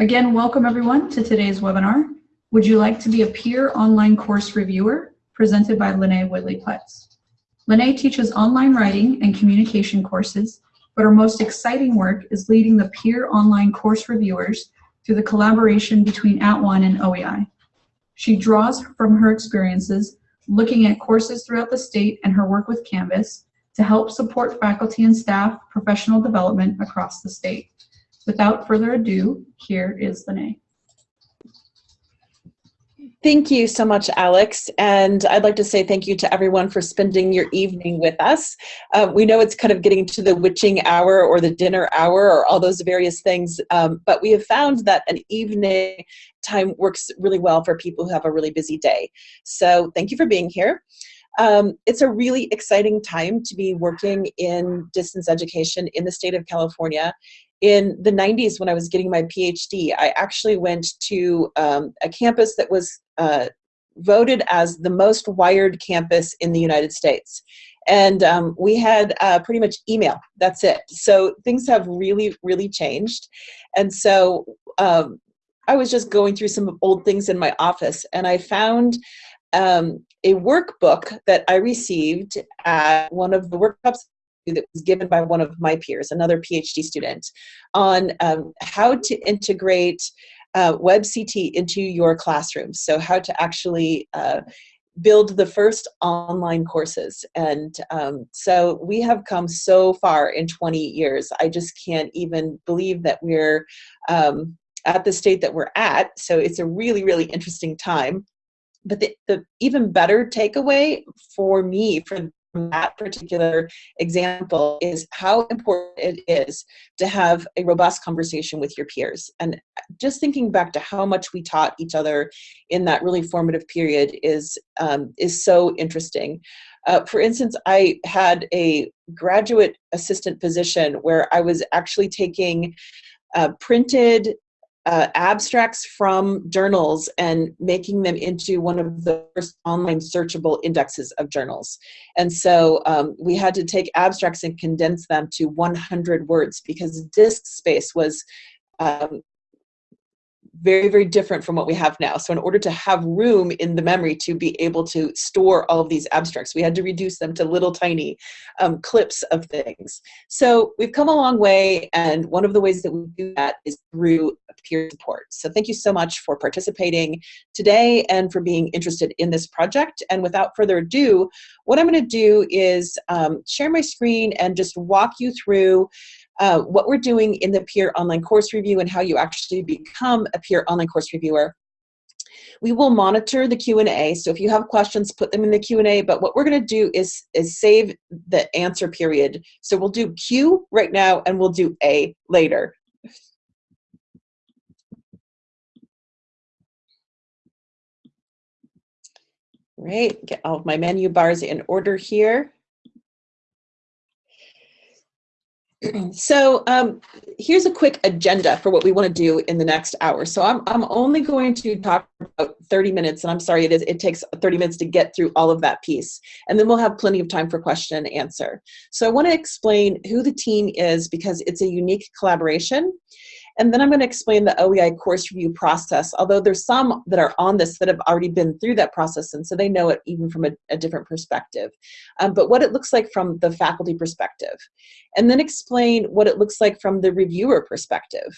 Again, welcome everyone to today's webinar. Would you like to be a peer online course reviewer? Presented by Lene Whitley-Putz. Lene teaches online writing and communication courses, but her most exciting work is leading the peer online course reviewers through the collaboration between At @ONE and OEI. She draws from her experiences looking at courses throughout the state and her work with Canvas to help support faculty and staff professional development across the state. Without further ado, here is Lene. Thank you so much, Alex. And I'd like to say thank you to everyone for spending your evening with us. Uh, we know it's kind of getting to the witching hour or the dinner hour or all those various things, um, but we have found that an evening time works really well for people who have a really busy day. So thank you for being here. Um, it's a really exciting time to be working in distance education in the state of California in the 90s when I was getting my PhD, I actually went to um, a campus that was uh, voted as the most wired campus in the United States. And um, we had uh, pretty much email, that's it. So things have really, really changed. And so um, I was just going through some old things in my office and I found um, a workbook that I received at one of the workshops that was given by one of my peers, another PhD student, on um, how to integrate uh, WebCT into your classroom. So how to actually uh, build the first online courses. And um, so we have come so far in 20 years. I just can't even believe that we're um, at the state that we're at. So it's a really, really interesting time. But the, the even better takeaway for me, for from that particular example is how important it is to have a robust conversation with your peers. And just thinking back to how much we taught each other in that really formative period is, um, is so interesting. Uh, for instance, I had a graduate assistant position where I was actually taking uh, printed uh, abstracts from journals and making them into one of the first online searchable indexes of journals. And so um, we had to take abstracts and condense them to 100 words because disk space was um, very, very different from what we have now. So in order to have room in the memory to be able to store all of these abstracts, we had to reduce them to little tiny um, clips of things. So we've come a long way, and one of the ways that we do that is through peer support. So thank you so much for participating today and for being interested in this project. And without further ado, what I'm gonna do is um, share my screen and just walk you through uh, what we're doing in the peer online course review and how you actually become a peer online course reviewer. We will monitor the Q&A, so if you have questions, put them in the Q&A, but what we're gonna do is, is save the answer period. So we'll do Q right now and we'll do A later. Right, get all of my menu bars in order here. so um, here's a quick agenda for what we want to do in the next hour. So I'm, I'm only going to talk about 30 minutes, and I'm sorry, it, is, it takes 30 minutes to get through all of that piece. And then we'll have plenty of time for question and answer. So I want to explain who the team is because it's a unique collaboration. And then I'm going to explain the OEI course review process, although there's some that are on this that have already been through that process, and so they know it even from a, a different perspective. Um, but what it looks like from the faculty perspective. And then explain what it looks like from the reviewer perspective.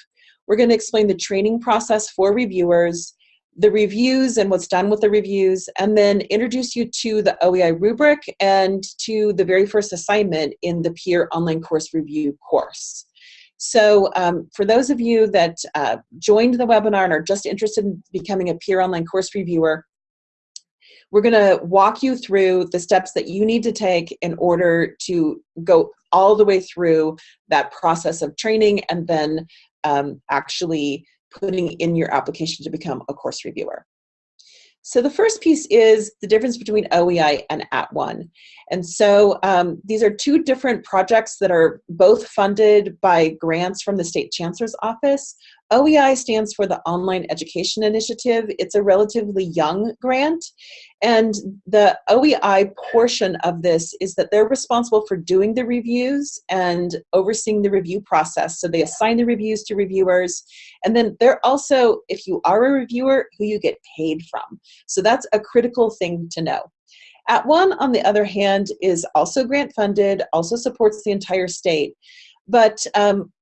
We're going to explain the training process for reviewers, the reviews and what's done with the reviews, and then introduce you to the OEI rubric and to the very first assignment in the peer online course review course. So um, for those of you that uh, joined the webinar and are just interested in becoming a peer online course reviewer, we're going to walk you through the steps that you need to take in order to go all the way through that process of training and then um, actually putting in your application to become a course reviewer. So the first piece is the difference between OEI and At @ONE. And so um, these are two different projects that are both funded by grants from the State Chancellor's Office. OEI stands for the Online Education Initiative. It's a relatively young grant. And the OEI portion of this is that they're responsible for doing the reviews and overseeing the review process. So they assign the reviews to reviewers. And then they're also, if you are a reviewer, who you get paid from. So that's a critical thing to know. At One, on the other hand, is also grant funded, also supports the entire state, but um,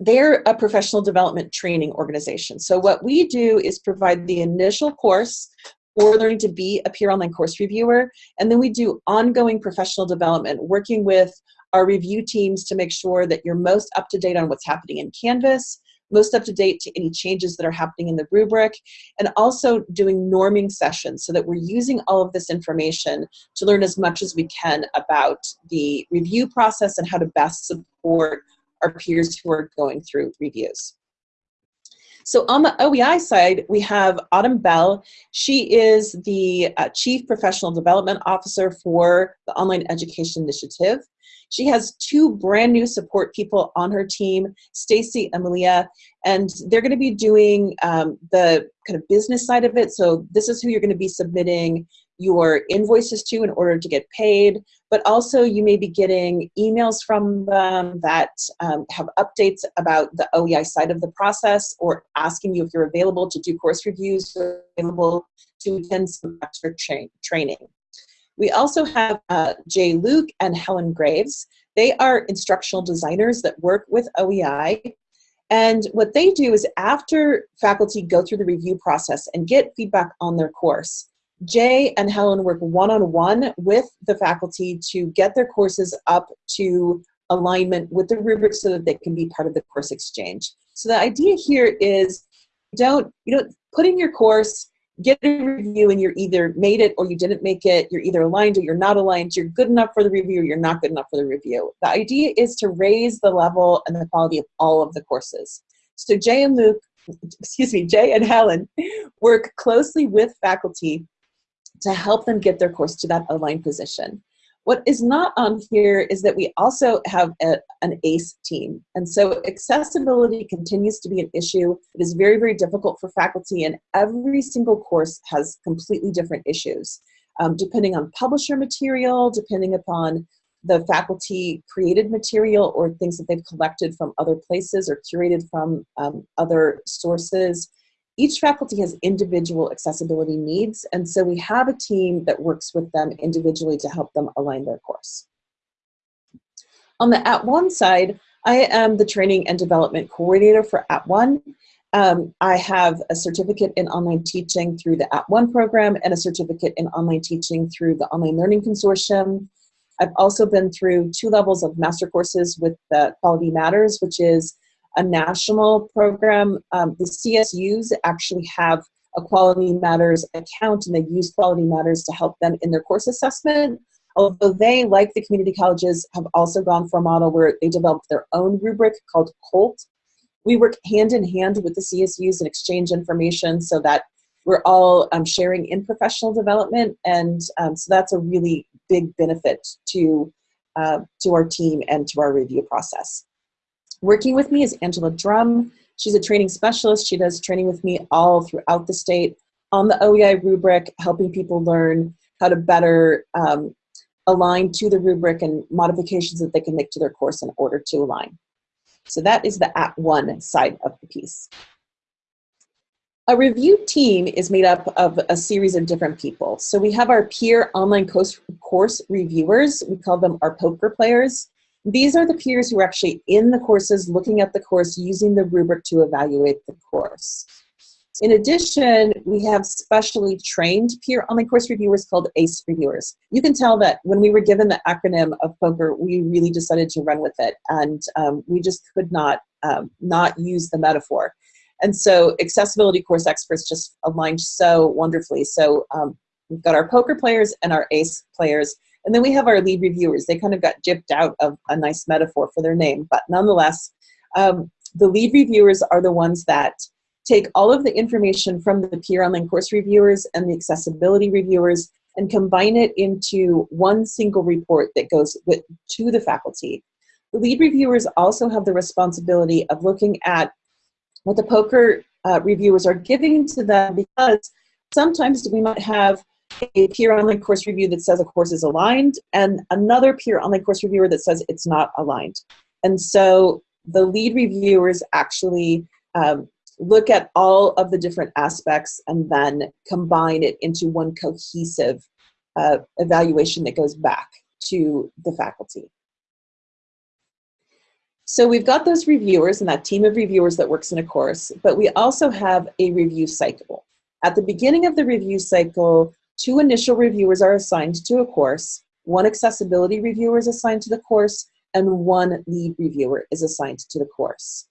they're a professional development training organization. So what we do is provide the initial course for learning to be a peer online course reviewer, and then we do ongoing professional development, working with our review teams to make sure that you're most up to date on what's happening in Canvas, most up to date to any changes that are happening in the rubric, and also doing norming sessions so that we're using all of this information to learn as much as we can about the review process and how to best support our peers who are going through reviews. So on the OEI side, we have Autumn Bell. She is the uh, Chief Professional Development Officer for the Online Education Initiative. She has two brand new support people on her team, Stacy and Malia, and they're going to be doing um, the kind of business side of it. So this is who you're going to be submitting your invoices to in order to get paid, but also you may be getting emails from them that um, have updates about the OEI side of the process or asking you if you're available to do course reviews or available to attend some extra tra training. We also have uh, Jay Luke and Helen Graves. They are instructional designers that work with OEI. And what they do is after faculty go through the review process and get feedback on their course, Jay and Helen work one-on-one with the faculty to get their courses up to alignment with the rubric so that they can be part of the course exchange. So the idea here is don't, you know, put in your course, get a review and you're either made it or you didn't make it, you're either aligned or you're not aligned, you're good enough for the review or you're not good enough for the review. The idea is to raise the level and the quality of all of the courses. So Jay and Luke, excuse me, Jay and Helen work closely with faculty to help them get their course to that aligned position. What is not on here is that we also have a, an ACE team. And so accessibility continues to be an issue. It is very, very difficult for faculty and every single course has completely different issues. Um, depending on publisher material, depending upon the faculty created material or things that they've collected from other places or curated from um, other sources, each faculty has individual accessibility needs, and so we have a team that works with them individually to help them align their course. On the At One side, I am the training and development coordinator for At One. Um, I have a certificate in online teaching through the At One program and a certificate in online teaching through the Online Learning Consortium. I've also been through two levels of master courses with the Quality Matters, which is a national program. Um, the CSUs actually have a Quality Matters account and they use Quality Matters to help them in their course assessment. Although they, like the community colleges, have also gone for a model where they developed their own rubric called QOLT. We work hand in hand with the CSUs and exchange information so that we're all um, sharing in professional development. And um, so that's a really big benefit to, uh, to our team and to our review process. Working with me is Angela Drum. She's a training specialist. She does training with me all throughout the state on the OEI rubric, helping people learn how to better um, align to the rubric and modifications that they can make to their course in order to align. So that is the at one side of the piece. A review team is made up of a series of different people. So we have our peer online course, course reviewers. We call them our poker players. These are the peers who are actually in the courses, looking at the course, using the rubric to evaluate the course. In addition, we have specially trained peer online course reviewers called ACE reviewers. You can tell that when we were given the acronym of POKER, we really decided to run with it, and um, we just could not um, not use the metaphor. And so accessibility course experts just aligned so wonderfully. So um, we've got our poker players and our ACE players and then we have our lead reviewers. They kind of got gypped out of a nice metaphor for their name, but nonetheless, um, the lead reviewers are the ones that take all of the information from the peer online course reviewers and the accessibility reviewers and combine it into one single report that goes with, to the faculty. The lead reviewers also have the responsibility of looking at what the poker uh, reviewers are giving to them because sometimes we might have a peer online course review that says a course is aligned and another peer online course reviewer that says it's not aligned. And so the lead reviewers actually um, look at all of the different aspects and then combine it into one cohesive uh, evaluation that goes back to the faculty. So we've got those reviewers and that team of reviewers that works in a course, but we also have a review cycle. At the beginning of the review cycle, two initial reviewers are assigned to a course, one accessibility reviewer is assigned to the course, and one lead reviewer is assigned to the course.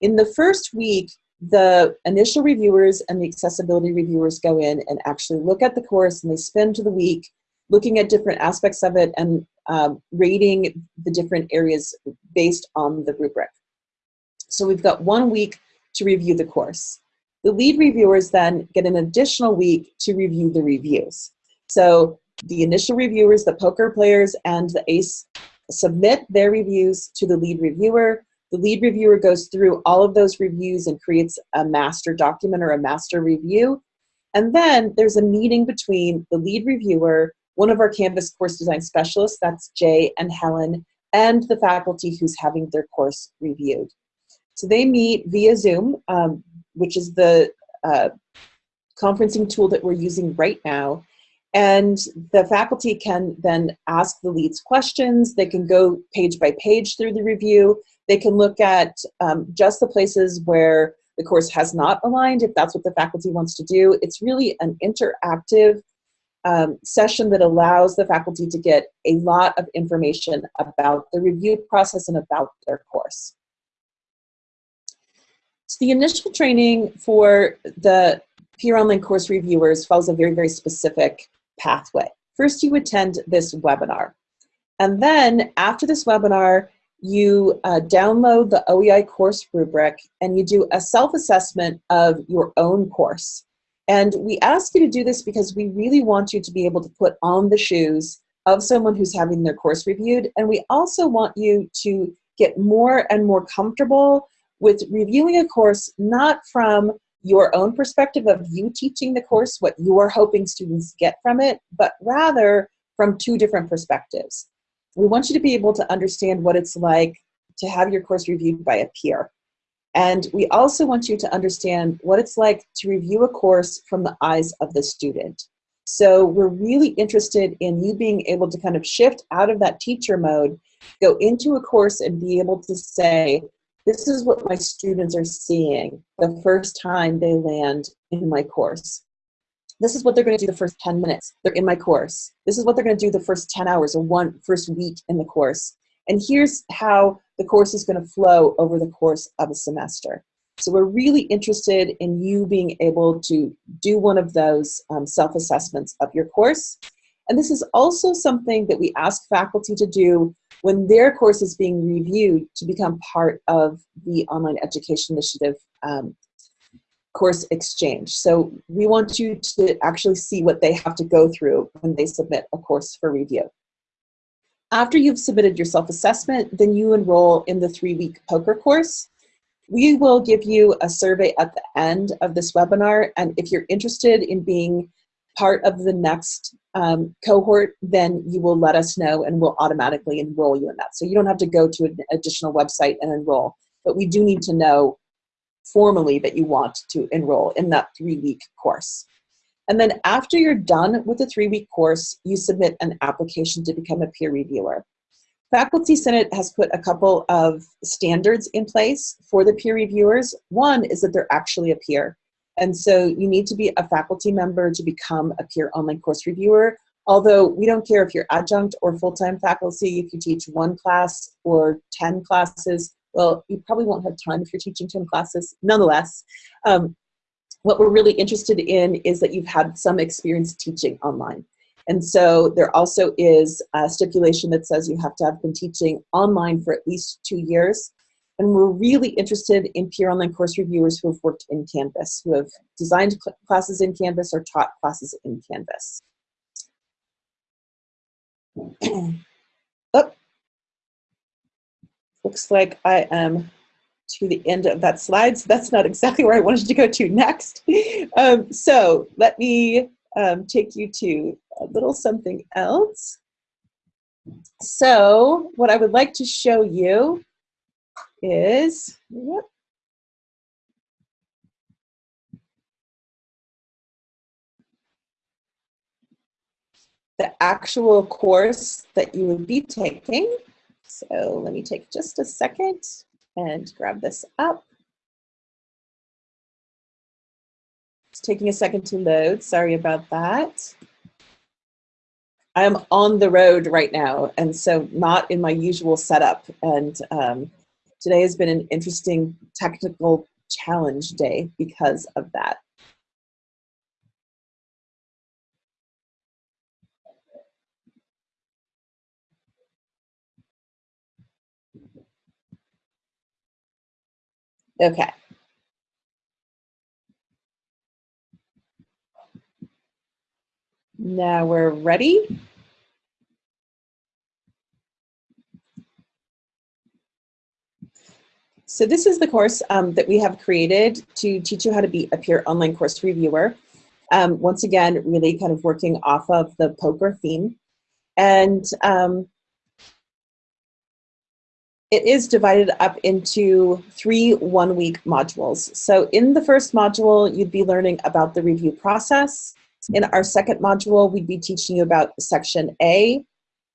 In the first week, the initial reviewers and the accessibility reviewers go in and actually look at the course and they spend the week looking at different aspects of it and um, rating the different areas based on the rubric. So we've got one week to review the course. The lead reviewers then get an additional week to review the reviews. So the initial reviewers, the poker players, and the ACE submit their reviews to the lead reviewer. The lead reviewer goes through all of those reviews and creates a master document or a master review. And then there's a meeting between the lead reviewer, one of our Canvas course design specialists, that's Jay and Helen, and the faculty who's having their course reviewed. So they meet via Zoom, um, which is the uh, conferencing tool that we're using right now. And the faculty can then ask the leads questions. They can go page by page through the review. They can look at um, just the places where the course has not aligned, if that's what the faculty wants to do. It's really an interactive um, session that allows the faculty to get a lot of information about the review process and about their course. So the initial training for the peer online course reviewers follows a very, very specific pathway. First, you attend this webinar. And then after this webinar, you uh, download the OEI course rubric and you do a self-assessment of your own course. And we ask you to do this because we really want you to be able to put on the shoes of someone who's having their course reviewed. And we also want you to get more and more comfortable with reviewing a course not from your own perspective of you teaching the course, what you are hoping students get from it, but rather from two different perspectives. We want you to be able to understand what it's like to have your course reviewed by a peer. And we also want you to understand what it's like to review a course from the eyes of the student. So we're really interested in you being able to kind of shift out of that teacher mode, go into a course and be able to say, this is what my students are seeing the first time they land in my course. This is what they're going to do the first 10 minutes. They're in my course. This is what they're going to do the first 10 hours or one first week in the course. And here's how the course is going to flow over the course of a semester. So we're really interested in you being able to do one of those um, self-assessments of your course. And this is also something that we ask faculty to do when their course is being reviewed to become part of the Online Education Initiative um, course exchange. So we want you to actually see what they have to go through when they submit a course for review. After you've submitted your self-assessment, then you enroll in the three-week poker course. We will give you a survey at the end of this webinar, and if you're interested in being part of the next um, cohort, then you will let us know and we'll automatically enroll you in that. So you don't have to go to an additional website and enroll, but we do need to know formally that you want to enroll in that three-week course. And then after you're done with the three-week course, you submit an application to become a peer reviewer. Faculty Senate has put a couple of standards in place for the peer reviewers. One is that they're actually a peer. And so you need to be a faculty member to become a peer online course reviewer. Although we don't care if you're adjunct or full-time faculty, if you teach one class or 10 classes, well, you probably won't have time if you're teaching 10 classes. Nonetheless, um, what we're really interested in is that you've had some experience teaching online. And so there also is a stipulation that says you have to have been teaching online for at least two years. And we're really interested in peer online course reviewers who have worked in Canvas, who have designed classes in Canvas or taught classes in Canvas. oh, looks like I am to the end of that slide, so that's not exactly where I wanted to go to next. Um, so let me um, take you to a little something else. So what I would like to show you is, the actual course that you would be taking. So let me take just a second and grab this up. It's taking a second to load. Sorry about that. I'm on the road right now, and so not in my usual setup. And um, today has been an interesting technical challenge day because of that. Okay. Now we're ready. So this is the course um, that we have created to teach you how to be a peer online course reviewer. Um, once again, really kind of working off of the poker theme. And um, it is divided up into three one-week modules. So in the first module, you'd be learning about the review process. In our second module, we'd be teaching you about section A,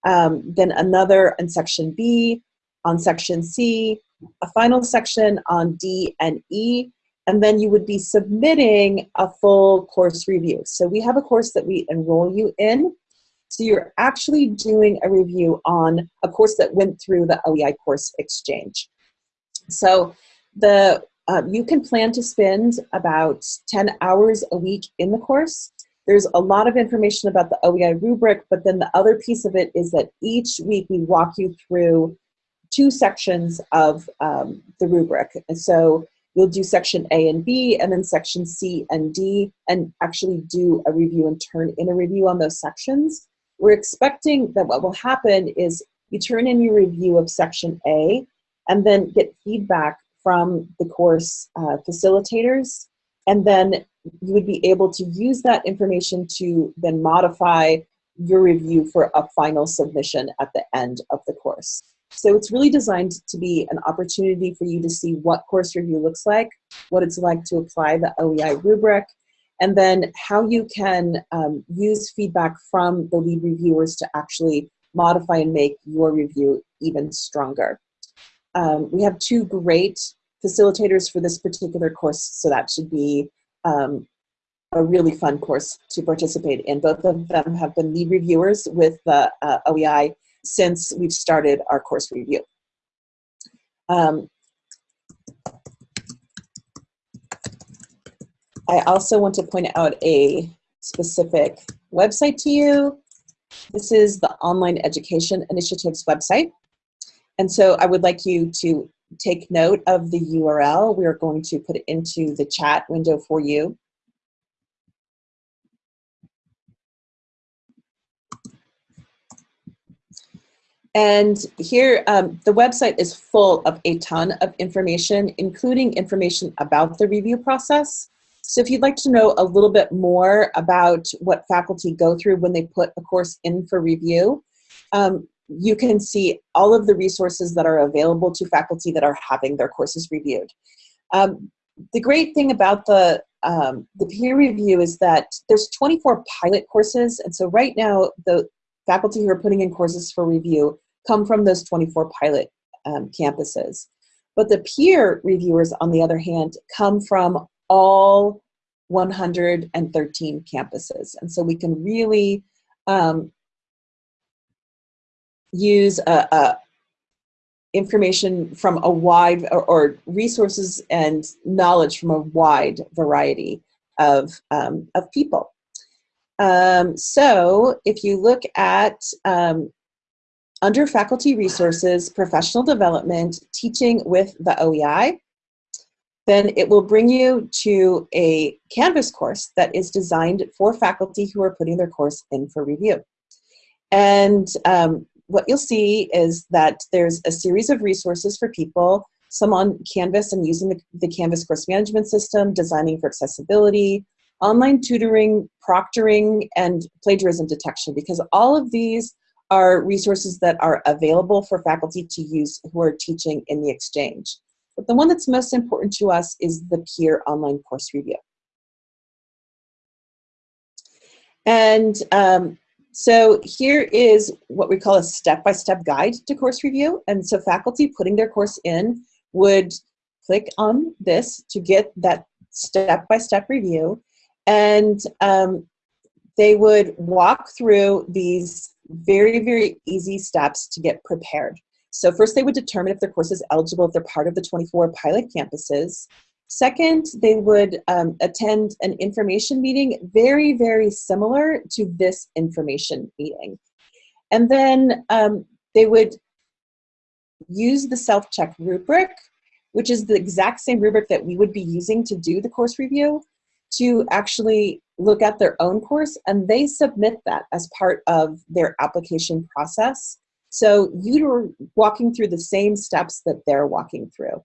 um, then another in section B, on section C, a final section on D and E, and then you would be submitting a full course review. So we have a course that we enroll you in, so you're actually doing a review on a course that went through the OEI course exchange. So the uh, you can plan to spend about 10 hours a week in the course. There's a lot of information about the OEI rubric, but then the other piece of it is that each week we walk you through two sections of um, the rubric. And so you'll do section A and B, and then section C and D, and actually do a review and turn in a review on those sections. We're expecting that what will happen is you turn in your review of section A and then get feedback from the course uh, facilitators and then you would be able to use that information to then modify your review for a final submission at the end of the course. So it's really designed to be an opportunity for you to see what course review looks like, what it's like to apply the OEI rubric, and then how you can um, use feedback from the lead reviewers to actually modify and make your review even stronger. Um, we have two great facilitators for this particular course, so that should be um, a really fun course to participate in. Both of them have been lead reviewers with the uh, OEI since we've started our course review. Um, I also want to point out a specific website to you. This is the Online Education Initiatives website. And so I would like you to take note of the URL. We're going to put it into the chat window for you. And here, um, the website is full of a ton of information, including information about the review process. So if you'd like to know a little bit more about what faculty go through when they put a course in for review, um, you can see all of the resources that are available to faculty that are having their courses reviewed. Um, the great thing about the, um, the peer review is that there's 24 pilot courses, and so right now the faculty who are putting in courses for review come from those 24 pilot um, campuses. But the peer reviewers, on the other hand, come from all 113 campuses. And so we can really um, use a, a information from a wide, or, or, resources and knowledge from a wide variety of, um, of people. Um, so if you look at um, under faculty resources, professional development, teaching with the OEI, then it will bring you to a Canvas course that is designed for faculty who are putting their course in for review. And um, what you'll see is that there's a series of resources for people, some on Canvas and using the, the Canvas course management system, designing for accessibility, online tutoring, proctoring, and plagiarism detection, because all of these are resources that are available for faculty to use who are teaching in the exchange. But the one that's most important to us is the peer online course review. And um, so here is what we call a step-by-step -step guide to course review. And so faculty putting their course in would click on this to get that step-by-step -step review. And um, they would walk through these very, very easy steps to get prepared. So first they would determine if their course is eligible if they're part of the 24 pilot campuses. Second, they would um, attend an information meeting very, very similar to this information meeting. And then um, they would use the self-check rubric, which is the exact same rubric that we would be using to do the course review, to actually look at their own course, and they submit that as part of their application process. So you're walking through the same steps that they're walking through.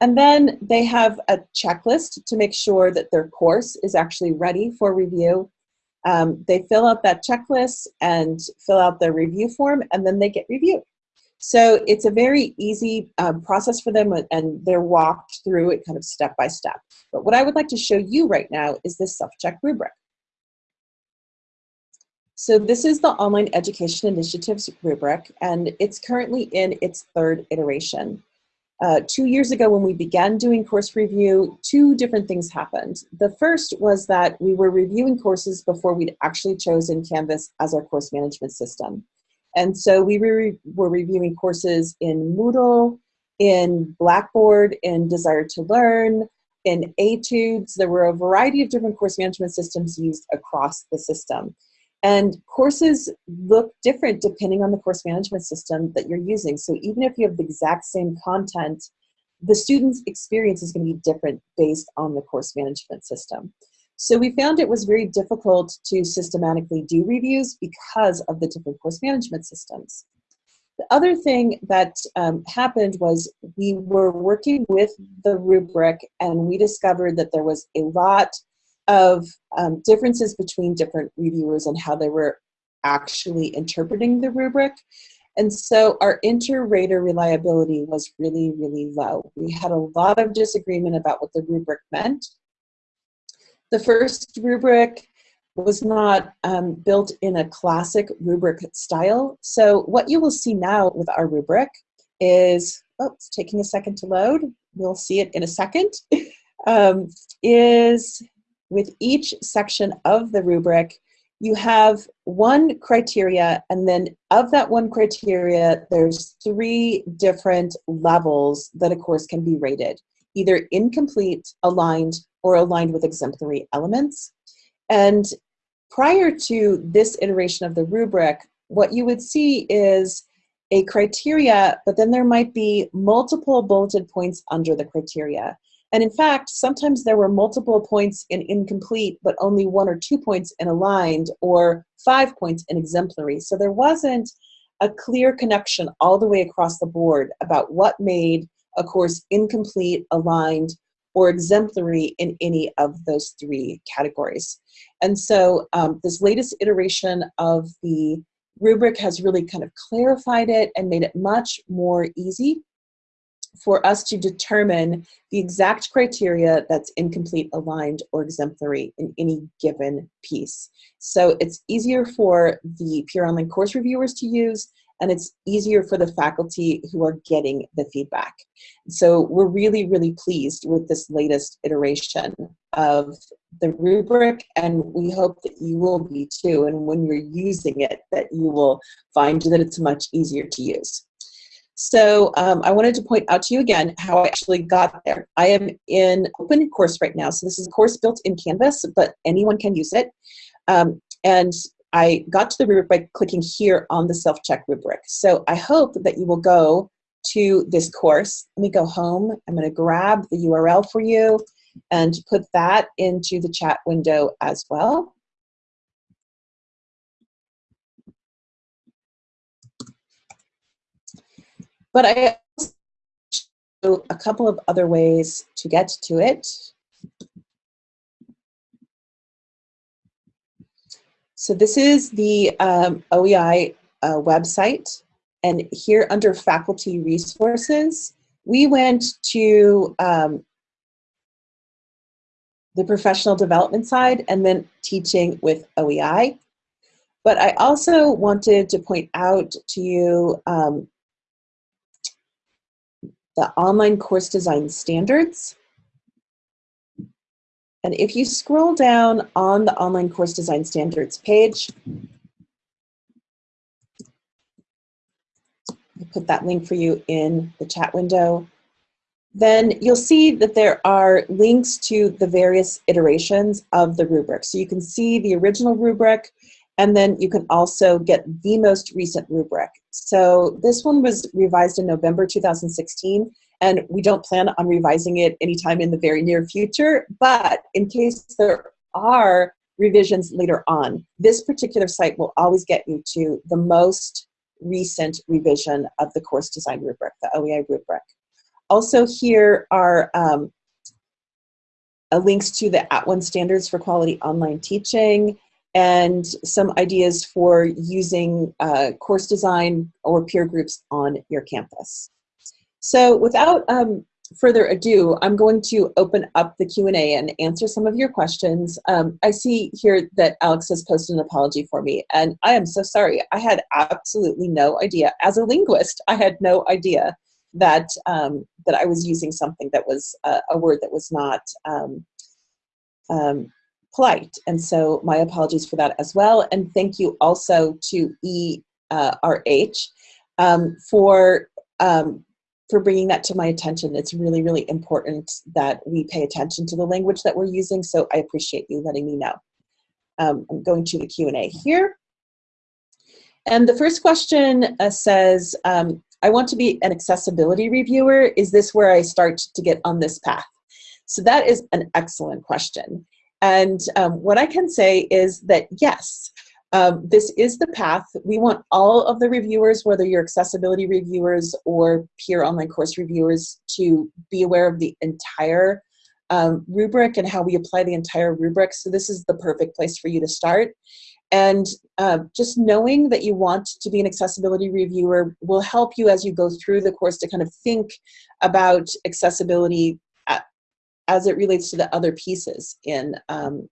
And then they have a checklist to make sure that their course is actually ready for review. Um, they fill out that checklist and fill out the review form, and then they get reviewed. So it's a very easy um, process for them, and they're walked through it kind of step by step. But what I would like to show you right now is this self-check rubric. So this is the Online Education Initiatives rubric, and it's currently in its third iteration. Uh, two years ago when we began doing course review, two different things happened. The first was that we were reviewing courses before we'd actually chosen Canvas as our course management system. And so we were, were reviewing courses in Moodle, in Blackboard, in Desire2Learn, in Etudes. There were a variety of different course management systems used across the system. And courses look different depending on the course management system that you're using. So even if you have the exact same content, the student's experience is going to be different based on the course management system. So we found it was very difficult to systematically do reviews because of the different course management systems. The other thing that um, happened was we were working with the rubric and we discovered that there was a lot of um, differences between different reviewers and how they were actually interpreting the rubric. And so our inter-rater reliability was really, really low. We had a lot of disagreement about what the rubric meant. The first rubric was not um, built in a classic rubric style. So what you will see now with our rubric is, oh, it's taking a second to load. We'll see it in a second, um, is with each section of the rubric, you have one criteria, and then of that one criteria, there's three different levels that a course can be rated, either incomplete, aligned, or aligned with exemplary elements. And prior to this iteration of the rubric, what you would see is a criteria, but then there might be multiple bulleted points under the criteria. And in fact, sometimes there were multiple points in incomplete, but only one or two points in aligned, or five points in exemplary. So there wasn't a clear connection all the way across the board about what made a course incomplete, aligned, or exemplary in any of those three categories. And so um, this latest iteration of the rubric has really kind of clarified it and made it much more easy for us to determine the exact criteria that's incomplete, aligned, or exemplary in any given piece. So it's easier for the peer online course reviewers to use, and it's easier for the faculty who are getting the feedback. So we're really, really pleased with this latest iteration of the rubric, and we hope that you will be too, and when you're using it, that you will find that it's much easier to use. So um, I wanted to point out to you again how I actually got there. I am in open course right now. So this is a course built in Canvas, but anyone can use it. Um, and I got to the rubric by clicking here on the self-check rubric. So I hope that you will go to this course. Let me go home. I'm going to grab the URL for you and put that into the chat window as well. But I also a couple of other ways to get to it. So this is the um, OEI uh, website. And here under faculty resources, we went to um, the professional development side and then teaching with OEI. But I also wanted to point out to you um, the online course design standards. And if you scroll down on the online course design standards page, I'll put that link for you in the chat window. Then you'll see that there are links to the various iterations of the rubric. So you can see the original rubric, and then you can also get the most recent rubric. So this one was revised in November 2016, and we don't plan on revising it anytime in the very near future, but in case there are revisions later on, this particular site will always get you to the most recent revision of the course design rubric, the OEI rubric. Also here are um, uh, links to the At @ONE standards for quality online teaching and some ideas for using uh, course design or peer groups on your campus. So without um, further ado, I'm going to open up the Q&A and answer some of your questions. Um, I see here that Alex has posted an apology for me, and I am so sorry. I had absolutely no idea. As a linguist, I had no idea that um, that I was using something that was uh, a word that was not um, um, polite. And so my apologies for that as well. And thank you also to ERH um, for um, for bringing that to my attention. It's really, really important that we pay attention to the language that we're using, so I appreciate you letting me know. Um, I'm going to the Q&A here. And the first question uh, says, um, I want to be an accessibility reviewer. Is this where I start to get on this path? So that is an excellent question. And um, what I can say is that yes, um, this is the path. We want all of the reviewers, whether you're accessibility reviewers or peer online course reviewers, to be aware of the entire um, rubric and how we apply the entire rubric. So this is the perfect place for you to start. And uh, just knowing that you want to be an accessibility reviewer will help you as you go through the course to kind of think about accessibility as it relates to the other pieces in um,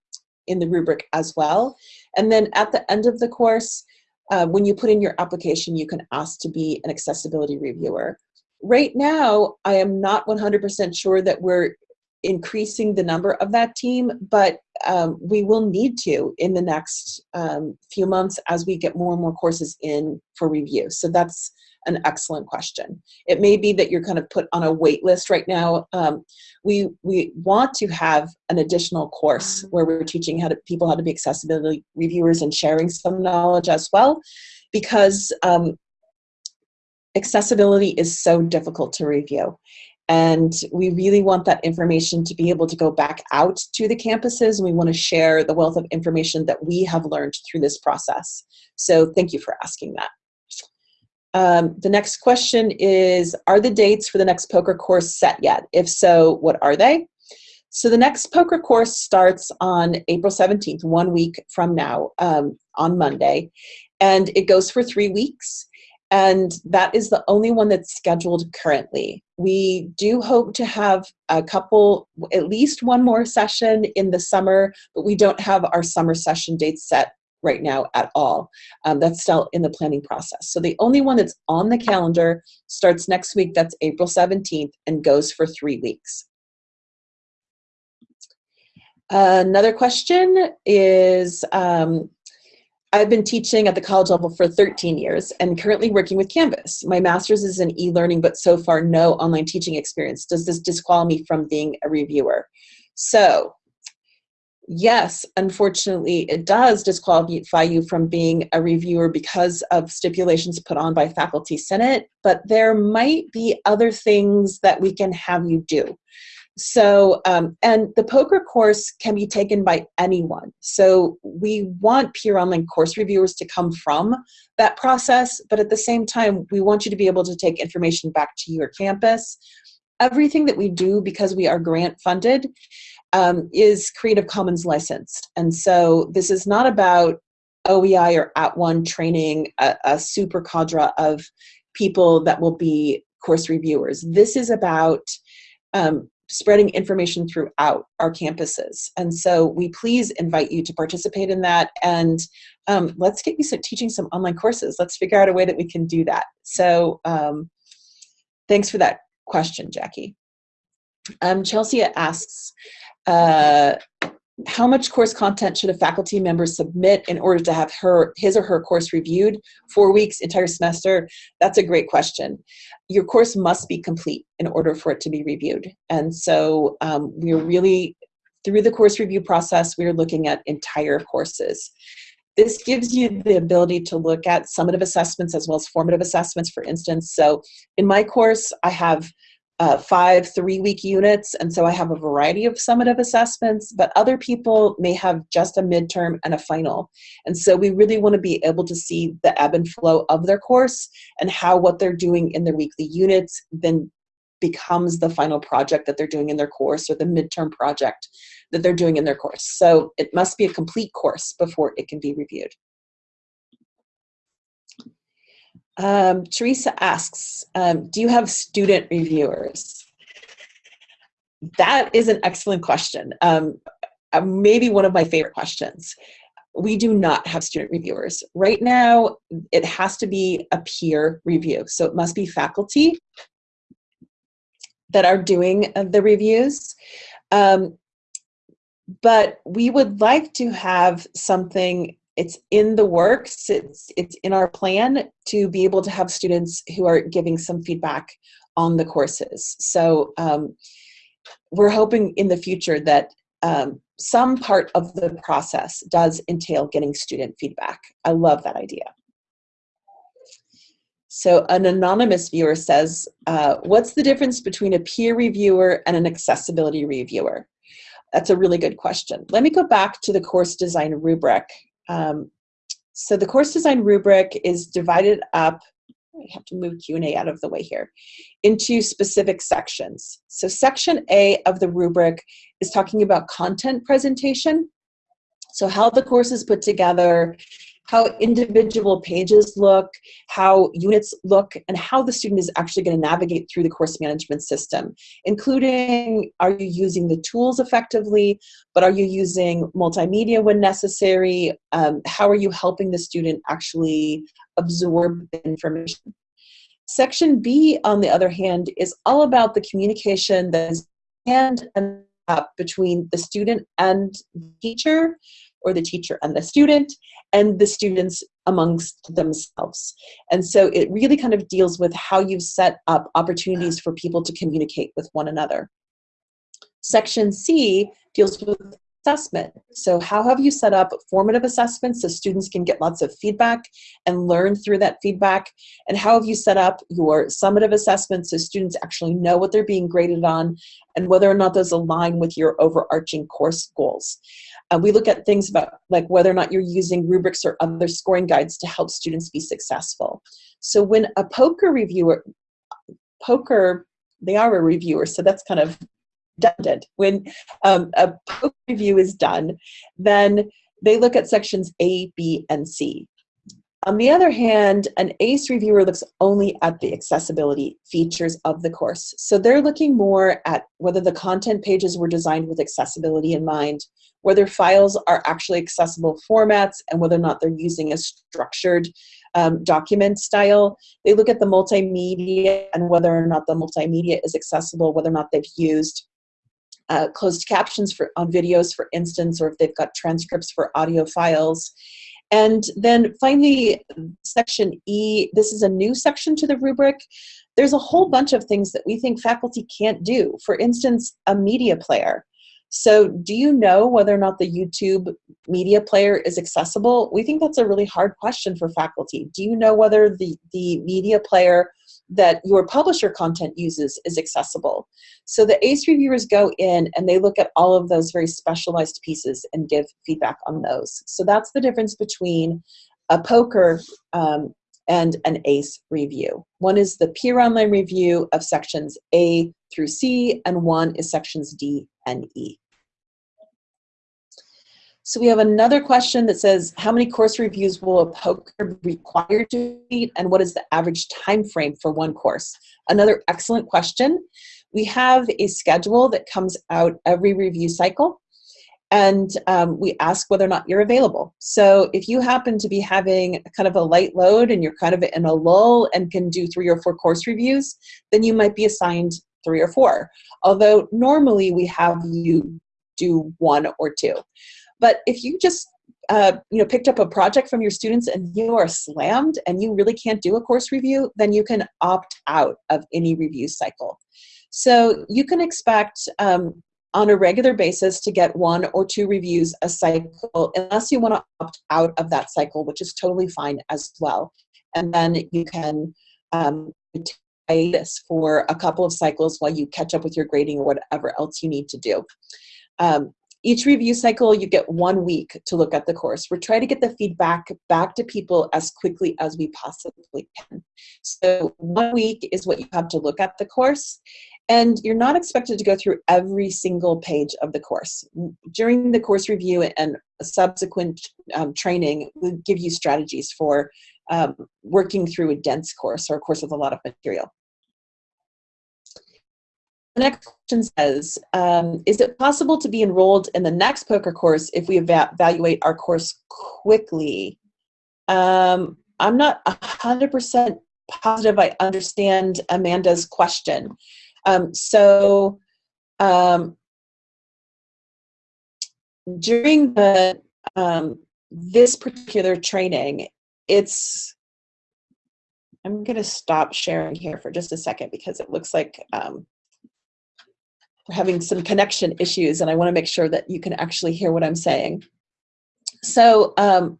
in the rubric as well. And then at the end of the course, uh, when you put in your application, you can ask to be an accessibility reviewer. Right now, I am not 100% sure that we're increasing the number of that team, but um, we will need to in the next um, few months as we get more and more courses in for review. So that's an excellent question. It may be that you're kind of put on a wait list right now. Um, we, we want to have an additional course where we're teaching how to, people how to be accessibility reviewers and sharing some knowledge as well because um, accessibility is so difficult to review. And we really want that information to be able to go back out to the campuses. And we want to share the wealth of information that we have learned through this process. So thank you for asking that. Um, the next question is, are the dates for the next poker course set yet? If so, what are they? So the next poker course starts on April 17th, one week from now, um, on Monday, and it goes for three weeks. And that is the only one that's scheduled currently. We do hope to have a couple, at least one more session in the summer, but we don't have our summer session dates set right now at all. Um, that's still in the planning process. So the only one that's on the calendar starts next week, that's April 17th, and goes for three weeks. Another question is, um, I've been teaching at the college level for 13 years and currently working with Canvas. My master's is in e-learning, but so far no online teaching experience. Does this disqualify me from being a reviewer? So yes, unfortunately, it does disqualify you from being a reviewer because of stipulations put on by Faculty Senate, but there might be other things that we can have you do. So, um, and the poker course can be taken by anyone. So we want peer online course reviewers to come from that process, but at the same time, we want you to be able to take information back to your campus. Everything that we do, because we are grant funded, um, is Creative Commons licensed. And so this is not about OEI or at @ONE training a, a super cadre of people that will be course reviewers. This is about um, spreading information throughout our campuses. And so we please invite you to participate in that and um, let's get you some, teaching some online courses. Let's figure out a way that we can do that. So um, thanks for that question, Jackie. Um, Chelsea asks, uh, how much course content should a faculty member submit in order to have her his or her course reviewed? Four weeks entire semester? That's a great question. Your course must be complete in order for it to be reviewed. And so um, we're really through the course review process we're looking at entire courses. This gives you the ability to look at summative assessments as well as formative assessments for instance. So in my course i have uh, five three week units. And so i have a variety of summative assessments but other people may have just a midterm and a final. And so we really want to be able to see the ebb and flow of their course and how what they're doing in their weekly units then becomes the final project that they're doing in their course or the midterm project that they're doing in their course. So it must be a complete course before it can be reviewed um, Teresa asks, um, do you have student reviewers? That is an excellent question. Um, uh, maybe one of my favorite questions. We do not have student reviewers. Right now, it has to be a peer review. So it must be faculty that are doing uh, the reviews. Um, but we would like to have something it's in the works. It's it's in our plan to be able to have students who are giving some feedback on the courses. So um, we're hoping in the future that um, some part of the process does entail getting student feedback. I love that idea. So an anonymous viewer says uh, what's the difference between a peer reviewer and an accessibility reviewer? That's a really good question. Let me go back to the course design rubric um, so the course design rubric is divided up, I have to move Q&A out of the way here, into specific sections. So section A of the rubric is talking about content presentation. So how the course is put together, how individual pages look, how units look, and how the student is actually going to navigate through the course management system, including are you using the tools effectively, but are you using multimedia when necessary? Um, how are you helping the student actually absorb the information? Section B, on the other hand, is all about the communication that is hand and up between the student and the teacher, or the teacher and the student, and the students amongst themselves. And so it really kind of deals with how you've set up opportunities for people to communicate with one another. Section C deals with assessment. So how have you set up formative assessments so students can get lots of feedback and learn through that feedback? And how have you set up your summative assessments so students actually know what they're being graded on and whether or not those align with your overarching course goals? Uh, we look at things about like whether or not you're using rubrics or other scoring guides to help students be successful. So when a POCR reviewer, POCR, they are a reviewer, so that's kind of redundant. When um, a POCR review is done, then they look at sections A, B, and C. On the other hand, an ACE reviewer looks only at the accessibility features of the course. So they're looking more at whether the content pages were designed with accessibility in mind, whether files are actually accessible formats, and whether or not they're using a structured um, document style. They look at the multimedia and whether or not the multimedia is accessible, whether or not they've used uh, closed captions for on videos, for instance, or if they've got transcripts for audio files. And then finally, section E, this is a new section to the rubric. There's a whole bunch of things that we think faculty can't do. For instance, a media player. So do you know whether or not the YouTube media player is accessible? We think that's a really hard question for faculty. Do you know whether the, the media player that your publisher content uses is accessible. So the ACE reviewers go in and they look at all of those very specialized pieces and give feedback on those. So that's the difference between a POCR um, and an ACE review. One is the peer online review of sections A through C, and one is sections D and E. So we have another question that says, how many course reviews will a POCR be required to complete, and what is the average time frame for one course? Another excellent question. We have a schedule that comes out every review cycle, and um, we ask whether or not you're available. So if you happen to be having kind of a light load and you're kind of in a lull and can do three or four course reviews, then you might be assigned three or four. Although normally we have you do one or two. But if you just uh, you know, picked up a project from your students and you are slammed and you really can't do a course review, then you can opt out of any review cycle. So you can expect um, on a regular basis to get one or two reviews a cycle, unless you want to opt out of that cycle, which is totally fine as well. And then you can um, this for a couple of cycles while you catch up with your grading or whatever else you need to do. Um, each review cycle, you get one week to look at the course. We're trying to get the feedback back to people as quickly as we possibly can. So one week is what you have to look at the course. And you're not expected to go through every single page of the course. During the course review and subsequent um, training, we give you strategies for um, working through a dense course or a course with a lot of material. The next question says, um, is it possible to be enrolled in the next POCR course if we eva evaluate our course quickly? Um, I'm not 100% positive I understand Amanda's question. Um, so um, during the um, this particular training, it's I'm going to stop sharing here for just a second because it looks like um, we're having some connection issues and I want to make sure that you can actually hear what I'm saying. So um,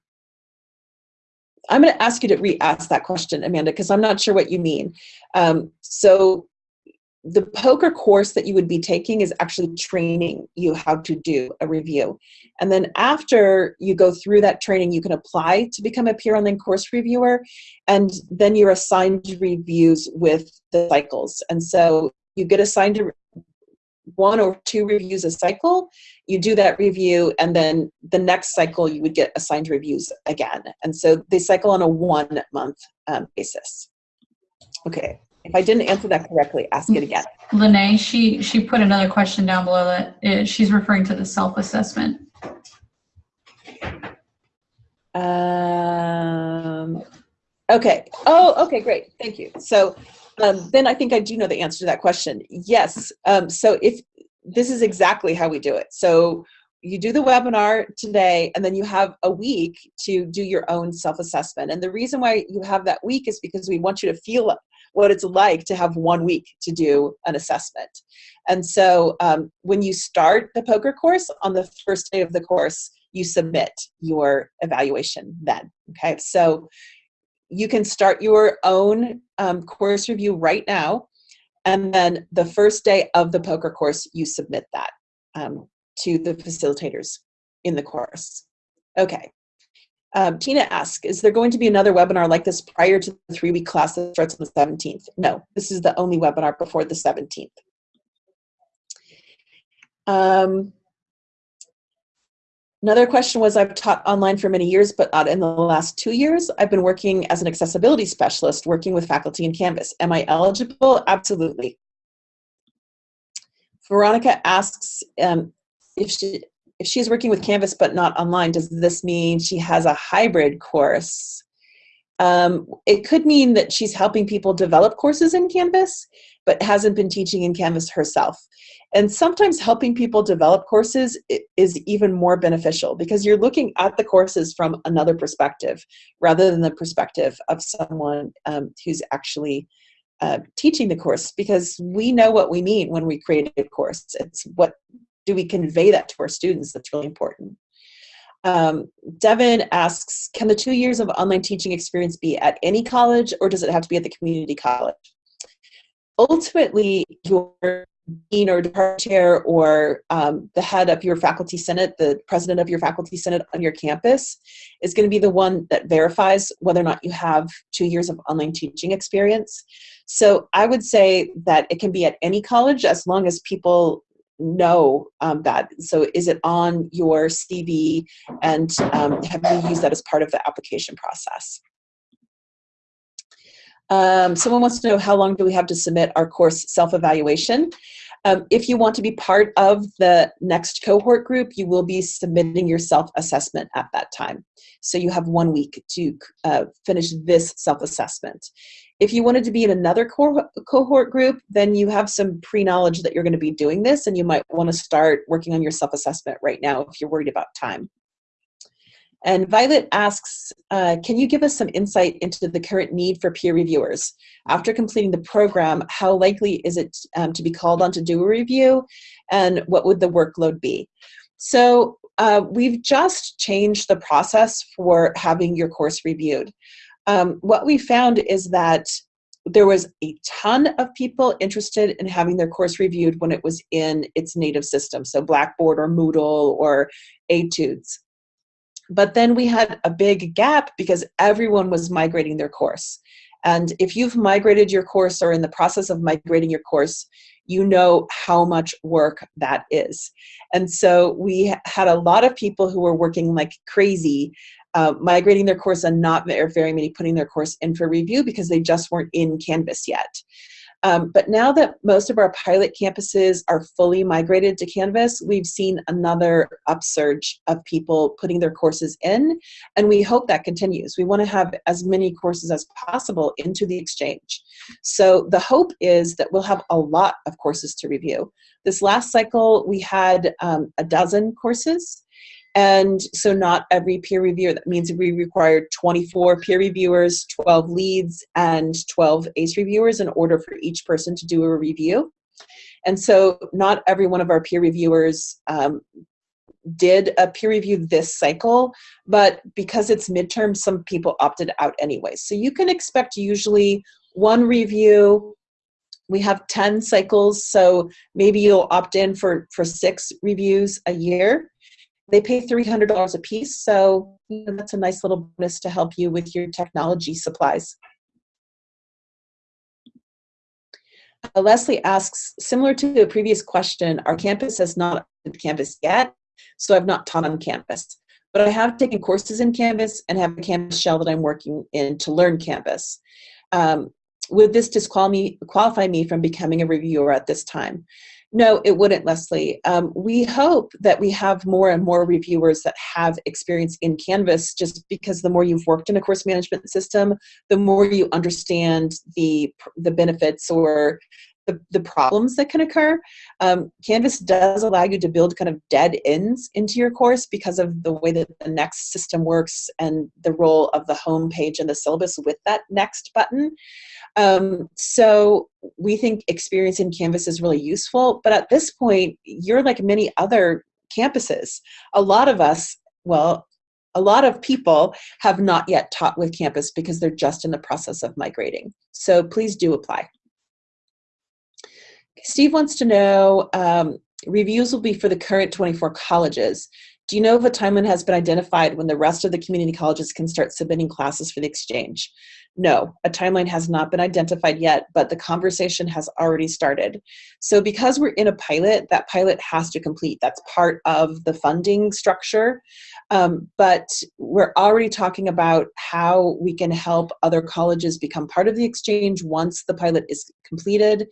I'm going to ask you to re-ask that question, Amanda, because I'm not sure what you mean. Um, so the POCR course that you would be taking is actually training you how to do a review. And then after you go through that training, you can apply to become a peer online course reviewer, and then you're assigned reviews with the cycles. And so you get assigned one or two reviews a cycle, you do that review, and then the next cycle you would get assigned reviews again. And so they cycle on a one month um, basis. Okay, if I didn't answer that correctly, ask it again. Lene, she, she put another question down below that is, she's referring to the self-assessment. Um, okay. Oh, okay, great. Thank you. So um, then I think I do know the answer to that question. Yes. Um, so if this is exactly how we do it. So you do the webinar today and then you have a week to do your own self-assessment. And the reason why you have that week is because we want you to feel what it's like to have one week to do an assessment. And so um, when you start the POCR course, on the first day of the course, you submit your evaluation then, okay? So you can start your own um, course review right now, and then the first day of the POCR course, you submit that um, to the facilitators in the course. Okay. Um, Tina asks, is there going to be another webinar like this prior to the three-week class that starts on the 17th? No, this is the only webinar before the 17th. Um, Another question was I've taught online for many years, but in the last two years. I've been working as an accessibility specialist, working with faculty in Canvas. Am I eligible? Absolutely. Veronica asks um, if she if she's working with Canvas but not online, does this mean she has a hybrid course? Um, it could mean that she's helping people develop courses in Canvas, but hasn't been teaching in Canvas herself. And sometimes helping people develop courses is even more beneficial because you're looking at the courses from another perspective rather than the perspective of someone um, who's actually uh, teaching the course because we know what we mean when we create a course. It's what do we convey that to our students that's really important. Um, Devin asks, can the two years of online teaching experience be at any college or does it have to be at the community college? Ultimately, your dean or department chair or um, the head of your faculty senate, the president of your faculty senate on your campus, is going to be the one that verifies whether or not you have two years of online teaching experience. So I would say that it can be at any college as long as people know um, that. So is it on your CV and um, have you used that as part of the application process? Um, someone wants to know how long do we have to submit our course self-evaluation. Um, if you want to be part of the next cohort group, you will be submitting your self-assessment at that time. So you have one week to uh, finish this self-assessment. If you wanted to be in another co cohort group, then you have some pre-knowledge that you're going to be doing this and you might want to start working on your self-assessment right now if you're worried about time. And Violet asks, uh, can you give us some insight into the current need for peer reviewers? After completing the program, how likely is it um, to be called on to do a review? And what would the workload be? So uh, we've just changed the process for having your course reviewed. Um, what we found is that there was a ton of people interested in having their course reviewed when it was in its native system, so Blackboard or Moodle or Etudes. But then we had a big gap because everyone was migrating their course. And if you've migrated your course or in the process of migrating your course, you know how much work that is. And so we had a lot of people who were working like crazy, uh, migrating their course and not very many putting their course in for review because they just weren't in Canvas yet. Um, but now that most of our pilot campuses are fully migrated to Canvas, we've seen another upsurge of people putting their courses in, and we hope that continues. We want to have as many courses as possible into the exchange. So the hope is that we'll have a lot of courses to review. This last cycle, we had um, a dozen courses, and so not every peer reviewer, that means we required 24 peer reviewers, 12 leads, and 12 ACE reviewers in order for each person to do a review. And so not every one of our peer reviewers um, did a peer review this cycle, but because it's midterm, some people opted out anyway. So you can expect usually one review, we have 10 cycles, so maybe you'll opt in for, for six reviews a year. They pay $300 a piece, so you know, that's a nice little bonus to help you with your technology supplies. Uh, Leslie asks, similar to the previous question, our campus has not Canvas yet, so I've not taught on Canvas. But I have taken courses in Canvas and have a Canvas shell that I'm working in to learn Canvas. Um, would this disqualify me from becoming a reviewer at this time? No, it wouldn't, Leslie. Um, we hope that we have more and more reviewers that have experience in Canvas just because the more you've worked in a course management system, the more you understand the, the benefits or the, the problems that can occur. Um, Canvas does allow you to build kind of dead ends into your course because of the way that the next system works and the role of the home page and the syllabus with that next button. Um, so we think experience in Canvas is really useful, but at this point, you're like many other campuses. A lot of us, well, a lot of people have not yet taught with Canvas because they're just in the process of migrating. So please do apply. Steve wants to know, um, reviews will be for the current 24 colleges. Do you know if a timeline has been identified when the rest of the community colleges can start submitting classes for the exchange? No, a timeline has not been identified yet, but the conversation has already started. So because we're in a pilot, that pilot has to complete. That's part of the funding structure. Um, but we're already talking about how we can help other colleges become part of the exchange once the pilot is completed,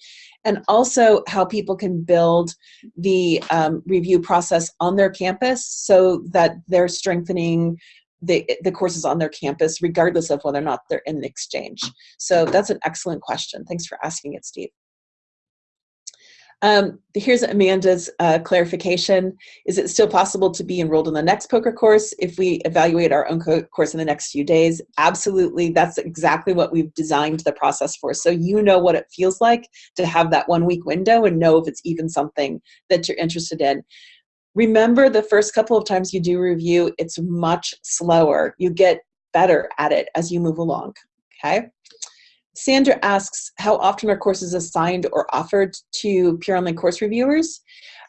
and also how people can build the um, review process on their campus so that they're strengthening the, the courses on their campus, regardless of whether or not they're in the exchange. So that's an excellent question. Thanks for asking it, Steve. Um, here's Amanda's uh, clarification. Is it still possible to be enrolled in the next POCR course if we evaluate our own co course in the next few days? Absolutely. That's exactly what we've designed the process for. So you know what it feels like to have that one week window and know if it's even something that you're interested in. Remember the first couple of times you do review, it's much slower. You get better at it as you move along, okay? Sandra asks, how often are courses assigned or offered to peer online course reviewers?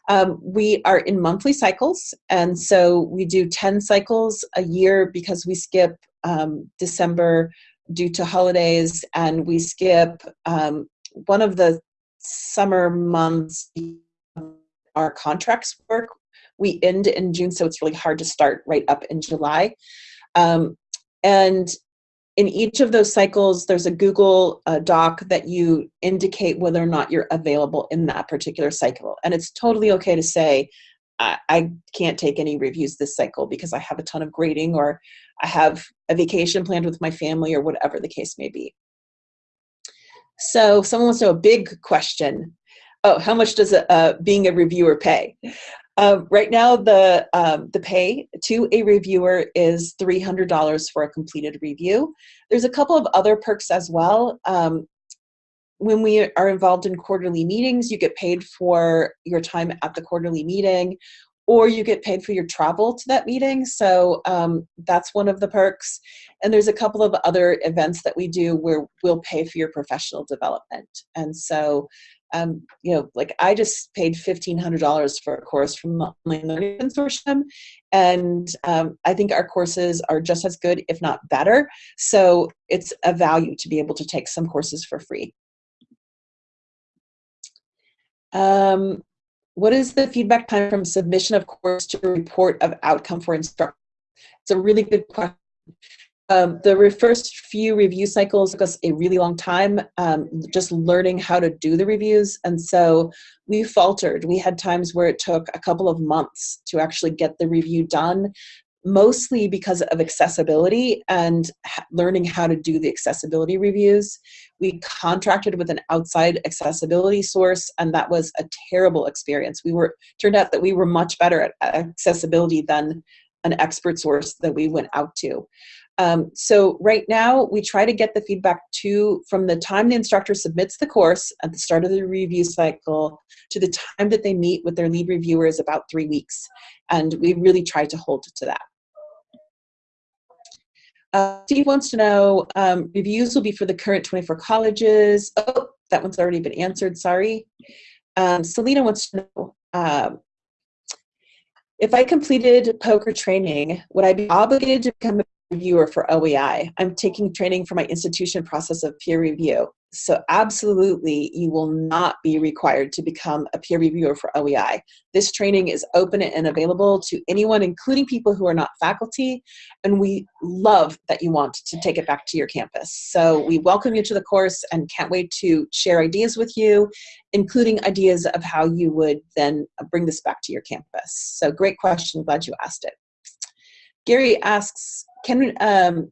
Um, we are in monthly cycles, and so we do 10 cycles a year because we skip um, December due to holidays, and we skip um, one of the summer months our contracts work. We end in June, so it's really hard to start right up in July. Um, and in each of those cycles, there's a Google uh, Doc that you indicate whether or not you're available in that particular cycle. And it's totally okay to say, I, I can't take any reviews this cycle because I have a ton of grading or I have a vacation planned with my family or whatever the case may be. So someone wants to know a big question. Oh, how much does a, uh, being a reviewer pay? Uh, right now, the, um, the pay to a reviewer is $300 for a completed review. There's a couple of other perks as well. Um, when we are involved in quarterly meetings, you get paid for your time at the quarterly meeting, or you get paid for your travel to that meeting. So um, that's one of the perks. And there's a couple of other events that we do where we'll pay for your professional development. And so um, you know, like I just paid $1,500 for a course from the Online Learning Consortium, and um, I think our courses are just as good, if not better. So it's a value to be able to take some courses for free. Um, what is the feedback time from submission of course to report of outcome for instructor? It's a really good question. Um, the first few review cycles took us a really long time, um, just learning how to do the reviews. And so we faltered. We had times where it took a couple of months to actually get the review done, mostly because of accessibility and learning how to do the accessibility reviews. We contracted with an outside accessibility source, and that was a terrible experience. We were turned out that we were much better at accessibility than an expert source that we went out to. Um, so right now, we try to get the feedback to from the time the instructor submits the course at the start of the review cycle to the time that they meet with their lead reviewer is about three weeks. And we really try to hold to that. Uh, Steve wants to know, um, reviews will be for the current 24 colleges. Oh, that one's already been answered, sorry. Um, Selena wants to know, um, if I completed POCR training, would I be obligated to become a reviewer for OEI. I'm taking training for my institution process of peer review. So absolutely, you will not be required to become a peer reviewer for OEI. This training is open and available to anyone, including people who are not faculty, and we love that you want to take it back to your campus. So we welcome you to the course and can't wait to share ideas with you, including ideas of how you would then bring this back to your campus. So great question, glad you asked it. Gary asks, can um,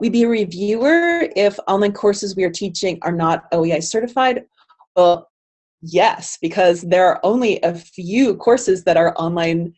we be a reviewer if online courses we are teaching are not OEI certified? Well, yes, because there are only a few courses that are online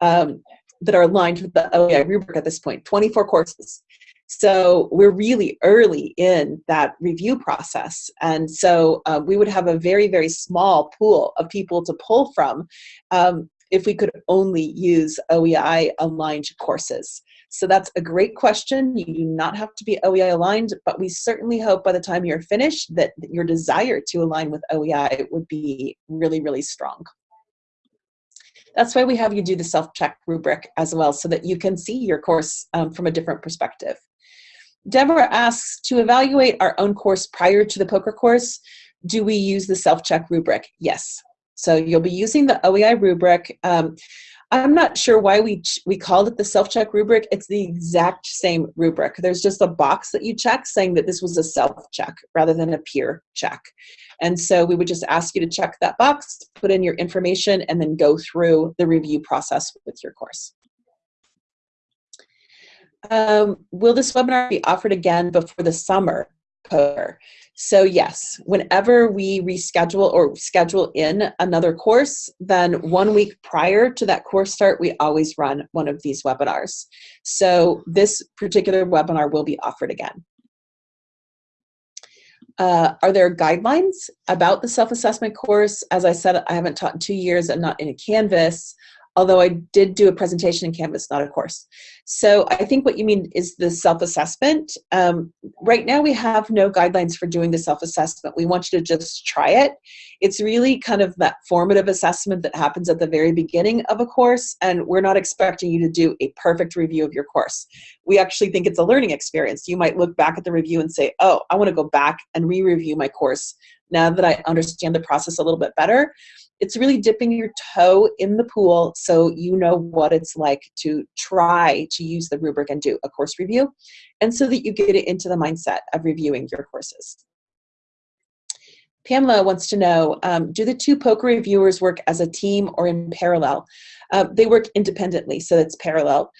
um, that are aligned with the OEI rubric at this point, 24 courses. So we're really early in that review process. And so uh, we would have a very, very small pool of people to pull from um, if we could only use OEI aligned courses. So that's a great question. You do not have to be OEI aligned, but we certainly hope by the time you're finished that your desire to align with OEI would be really, really strong. That's why we have you do the self-check rubric as well, so that you can see your course um, from a different perspective. Deborah asks, to evaluate our own course prior to the POCR course, do we use the self-check rubric? Yes. So you'll be using the OEI rubric. Um, I'm not sure why we we called it the self-check rubric. It's the exact same rubric. There's just a box that you check saying that this was a self-check rather than a peer check. And so we would just ask you to check that box, put in your information, and then go through the review process with your course. Um, will this webinar be offered again before the summer? So yes, whenever we reschedule or schedule in another course, then one week prior to that course start, we always run one of these webinars. So this particular webinar will be offered again. Uh, are there guidelines about the self-assessment course? As I said, I haven't taught in two years and not in a Canvas. although I did do a presentation in Canvas, not a course. So I think what you mean is the self-assessment. Um, right now we have no guidelines for doing the self-assessment. We want you to just try it. It's really kind of that formative assessment that happens at the very beginning of a course, and we're not expecting you to do a perfect review of your course. We actually think it's a learning experience. You might look back at the review and say, oh, I want to go back and re-review my course now that I understand the process a little bit better it's really dipping your toe in the pool so you know what it's like to try to use the rubric and do a course review and so that you get it into the mindset of reviewing your courses. Pamela wants to know, um, do the two POCR reviewers work as a team or in parallel? Uh, they work independently, so it's parallel.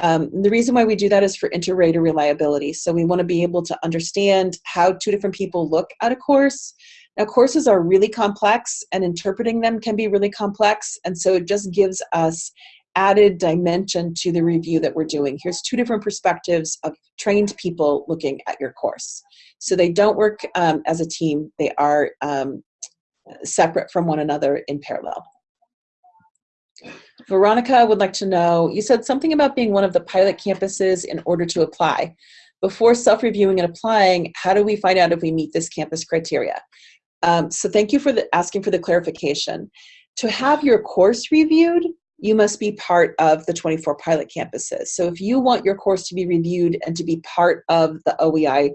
Um, the reason why we do that is for inter-rater reliability. So we want to be able to understand how two different people look at a course, now courses are really complex and interpreting them can be really complex and so it just gives us added dimension to the review that we're doing. Here's two different perspectives of trained people looking at your course. So they don't work um, as a team, they are um, separate from one another in parallel. Veronica would like to know, you said something about being one of the pilot campuses in order to apply. Before self-reviewing and applying, how do we find out if we meet this campus criteria? Um, so thank you for the, asking for the clarification. To have your course reviewed, you must be part of the 24 pilot campuses. So if you want your course to be reviewed and to be part of the OEI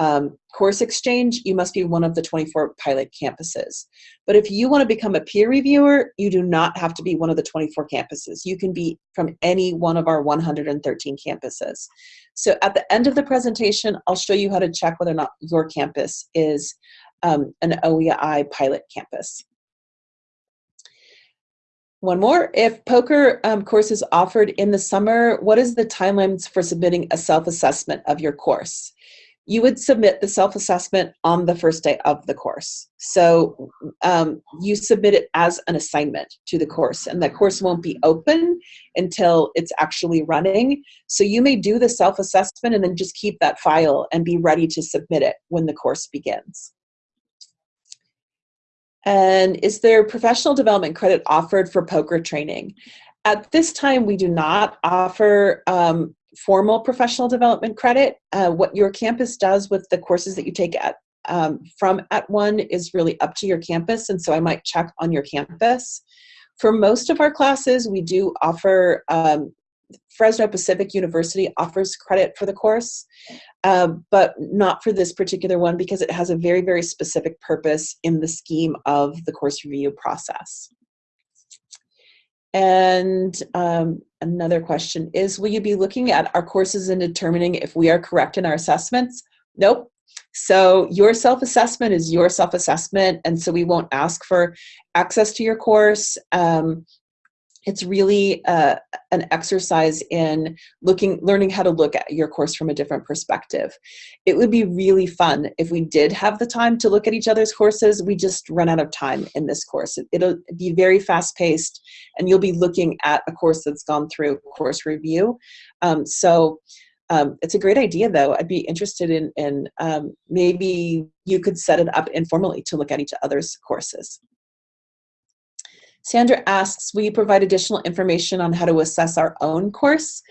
um, course exchange, you must be one of the 24 pilot campuses. But if you want to become a peer reviewer, you do not have to be one of the 24 campuses. You can be from any one of our 113 campuses. So at the end of the presentation, I'll show you how to check whether or not your campus is um, an OEI pilot campus. One more, if POCR um, course is offered in the summer, what is the timelines for submitting a self-assessment of your course? You would submit the self-assessment on the first day of the course. So um, you submit it as an assignment to the course and the course won't be open until it's actually running. So you may do the self-assessment and then just keep that file and be ready to submit it when the course begins. And is there professional development credit offered for POCR training? At this time, we do not offer um, formal professional development credit. Uh, what your campus does with the courses that you take at um, from @ONE is really up to your campus, and so I might check on your campus. For most of our classes, we do offer um, Fresno Pacific University offers credit for the course, uh, but not for this particular one because it has a very, very specific purpose in the scheme of the course review process. And um, another question is, will you be looking at our courses and determining if we are correct in our assessments? Nope. So your self-assessment is your self-assessment, and so we won't ask for access to your course. Um, it's really uh, an exercise in looking learning how to look at your course from a different perspective. It would be really fun if we did have the time to look at each other's courses. We just run out of time in this course. It'll be very fast paced and you'll be looking at a course that's gone through course review. Um, so um, it's a great idea though. I'd be interested in, in um, maybe you could set it up informally to look at each other's courses Sandra asks, will you provide additional information on how to assess our own course?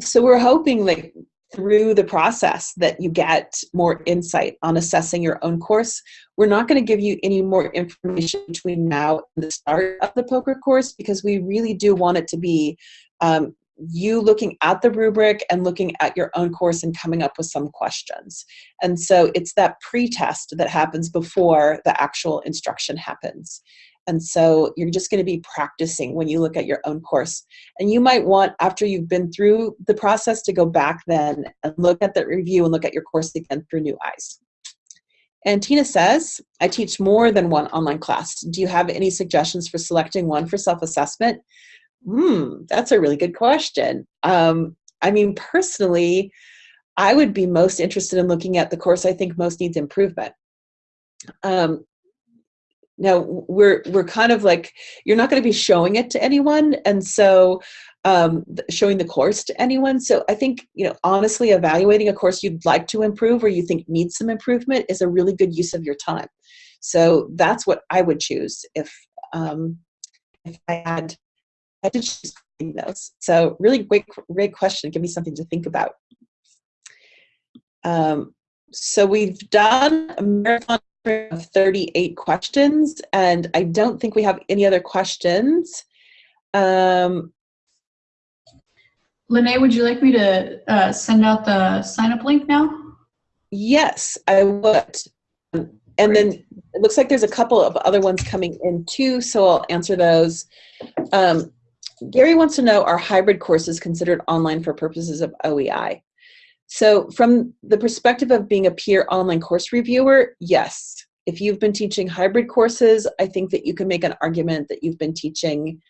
So we're hoping that through the process that you get more insight on assessing your own course. We're not going to give you any more information between now and the start of the POCR course because we really do want it to be um, you looking at the rubric and looking at your own course and coming up with some questions. And so it's that pre-test that happens before the actual instruction happens. And so you're just going to be practicing when you look at your own course. And you might want, after you've been through the process, to go back then and look at the review and look at your course again through new eyes. And Tina says, I teach more than one online class. Do you have any suggestions for selecting one for self-assessment? Hmm, that's a really good question. Um, I mean, personally, I would be most interested in looking at the course I think most needs improvement. Um, now we're we're kind of like you're not going to be showing it to anyone and so um, showing the course to anyone so i think you know honestly evaluating a course you'd like to improve or you think needs some improvement is a really good use of your time so that's what i would choose if um, if i had I did choose those. So really great, great question. Give me something to think about. Um, so we've done a marathon of 38 questions, and I don't think we have any other questions. Um, Lene, would you like me to uh, send out the sign up link now? yes, I would. Um, And then it looks like there's a couple of other ones coming in too, so I'll answer those. Um, Gary wants to know, are hybrid courses considered online for purposes of OEI? So from the perspective of being a peer online course reviewer, yes. If you've been teaching hybrid courses, I think that you can make an argument that you've been teaching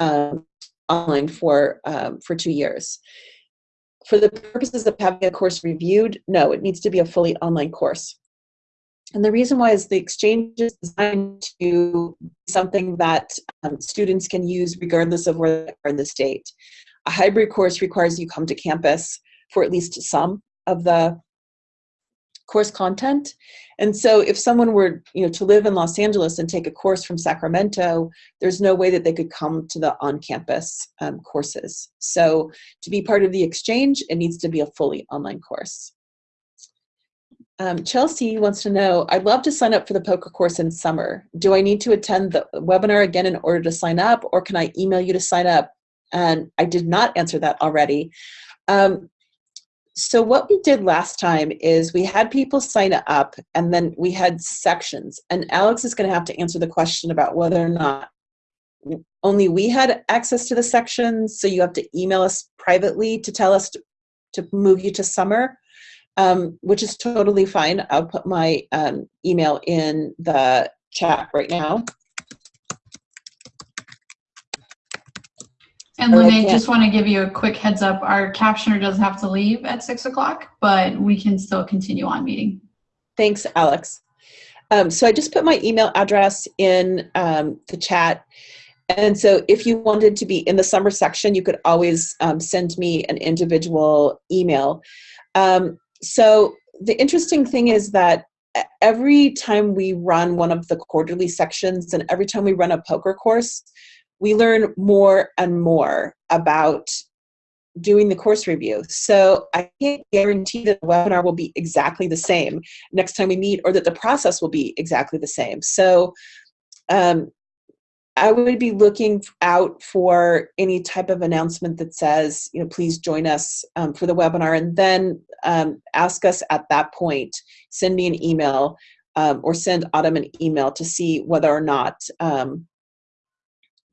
um, online for, um, for two years. For the purposes of having a course reviewed, no, it needs to be a fully online course. And the reason why is the exchange is designed to be something that um, students can use regardless of where they are in the state. A hybrid course requires you come to campus for at least some of the course content. And so if someone were you know, to live in Los Angeles and take a course from Sacramento, there's no way that they could come to the on-campus um, courses. So to be part of the exchange, it needs to be a fully online course. Um, Chelsea wants to know, I'd love to sign up for the POCR course in summer. Do I need to attend the webinar again in order to sign up or can I email you to sign up? And I did not answer that already. Um, so what we did last time is we had people sign up and then we had sections and Alex is gonna have to answer the question about whether or not only we had access to the sections, so you have to email us privately to tell us to, to move you to summer um, which is totally fine. I'll put my um, email in the chat right now. And Lene, just want to give you a quick heads up. Our captioner does have to leave at six o'clock, but we can still continue on meeting. Thanks, Alex. Um, so I just put my email address in um, the chat. And so if you wanted to be in the summer section, you could always um, send me an individual email. Um, so the interesting thing is that every time we run one of the quarterly sections and every time we run a POCR course, we learn more and more about doing the course review. So I can't guarantee that the webinar will be exactly the same next time we meet or that the process will be exactly the same. So um, I would be looking out for any type of announcement that says, you know, please join us um, for the webinar and then um, ask us at that point, send me an email um, or send Autumn an email to see whether or not um,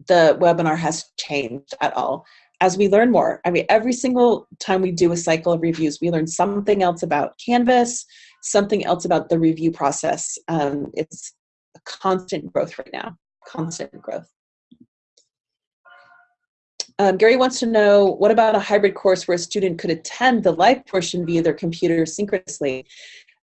the webinar has changed at all as we learn more. I mean, every single time we do a cycle of reviews, we learn something else about Canvas, something else about the review process. Um, it's a constant growth right now, constant growth. Um, Gary wants to know, what about a hybrid course where a student could attend the live portion via their computer synchronously?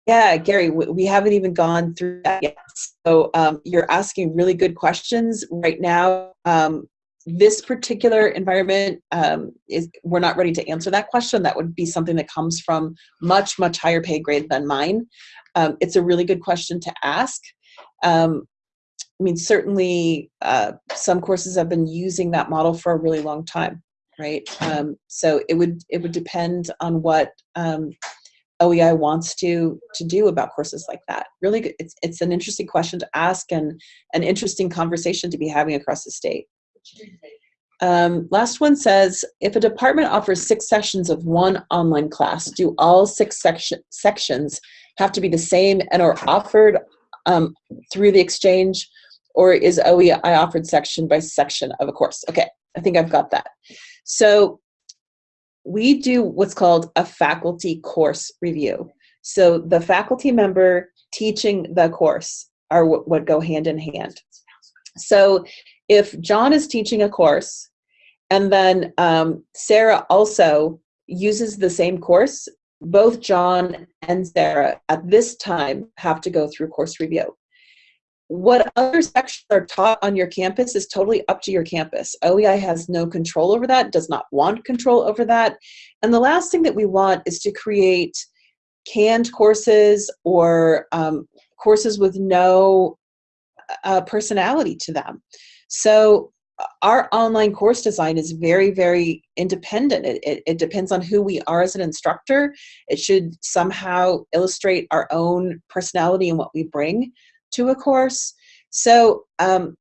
Yeah, Gary, we, haven't even gone through that yet. So um, you're asking really good questions right now. Um, this particular environment um, is we're not ready to answer that question. That would be something that comes from much much higher pay grade than mine. Um, it's a really good question to ask. Um, I mean, certainly uh, some courses have been using that model for a really long time, right? Um, so it would it would depend on what OEI wants to to do about courses like that. Really, good. it's it's an interesting question to ask and an interesting conversation to be having across the state. Um, last one says, if a department offers six sessions of one online class, do all six section, sections have to be the same and are offered um, through the exchange, or is OEI offered section by section of a course? Okay, I think I've got that. So we do what's called a faculty course review. So the faculty member teaching the course are what, what go hand in hand. So if John is teaching a course and then um, Sarah also uses the same course, both John and Sarah at this time have to go through course review. What other sections are taught on your campus is totally up to your campus. OEI has no control over that, does not want control over that. And the last thing that we want is to create canned courses or um, courses with no uh, personality to them. So our online course design is very, very independent. It, it, it, depends on who we are as an instructor. It should somehow illustrate our own personality and what we bring to a course. So, um,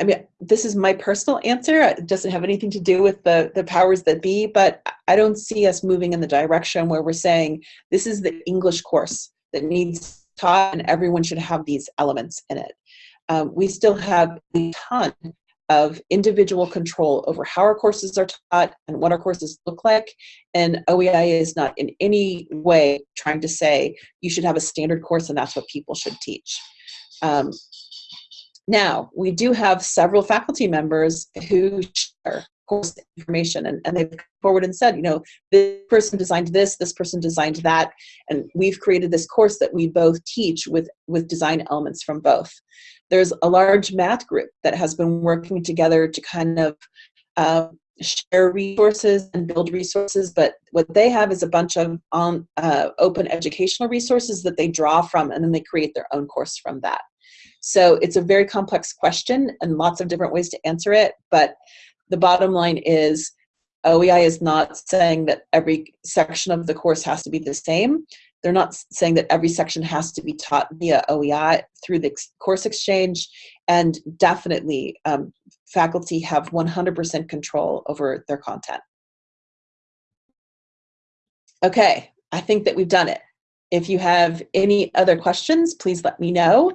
I mean, this is my personal answer. It doesn't have anything to do with the, the powers that be, but I don't see us moving in the direction where we're saying this is the English course that needs taught and everyone should have these elements in it. Um, we still have a ton of individual control over how our courses are taught and what our courses look like. And OEI is not in any way trying to say you should have a standard course and that's what people should teach. Um, now, we do have several faculty members who share course information and, and they've come forward and said, you know, this person designed this, this person designed that, and we've created this course that we both teach with, with design elements from both. There's a large math group that has been working together to kind of uh, share resources and build resources, but what they have is a bunch of um, uh, open educational resources that they draw from and then they create their own course from that. So it's a very complex question and lots of different ways to answer it, but the bottom line is OEI is not saying that every section of the course has to be the same. They're not saying that every section has to be taught via OEI through the course exchange, and definitely um, faculty have 100% control over their content. Okay, I think that we've done it. If you have any other questions, please let me know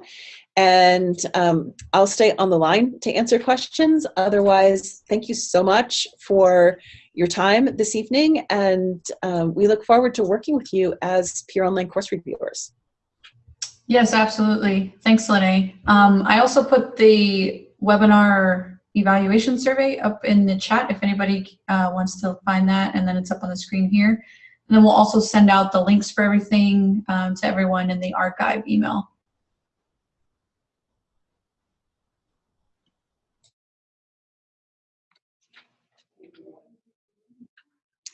and um, I'll stay on the line to answer questions. Otherwise, thank you so much for your time this evening, and um, we look forward to working with you as peer online course reviewers. Yes, absolutely. Thanks, Lene. Um, I also put the webinar evaluation survey up in the chat if anybody uh, wants to find that, and then it's up on the screen here. And then we'll also send out the links for everything um, to everyone in the archive email.